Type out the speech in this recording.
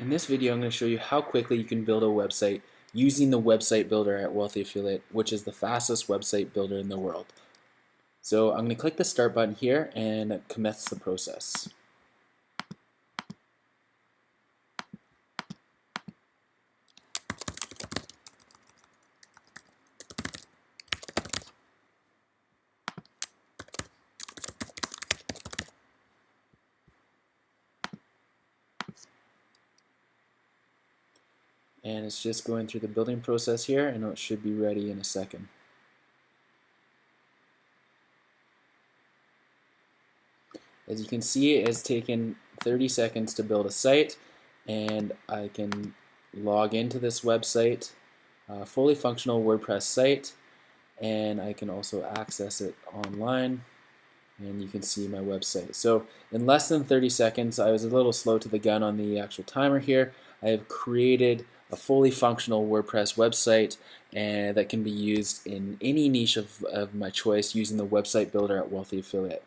In this video I'm going to show you how quickly you can build a website using the website builder at Wealthy Affiliate which is the fastest website builder in the world. So I'm going to click the start button here and commence the process. And it's just going through the building process here and it should be ready in a second. As you can see it has taken 30 seconds to build a site and I can log into this website uh, fully functional WordPress site and I can also access it online and you can see my website. So in less than 30 seconds I was a little slow to the gun on the actual timer here I have created a fully functional WordPress website and that can be used in any niche of, of my choice using the website builder at Wealthy Affiliate.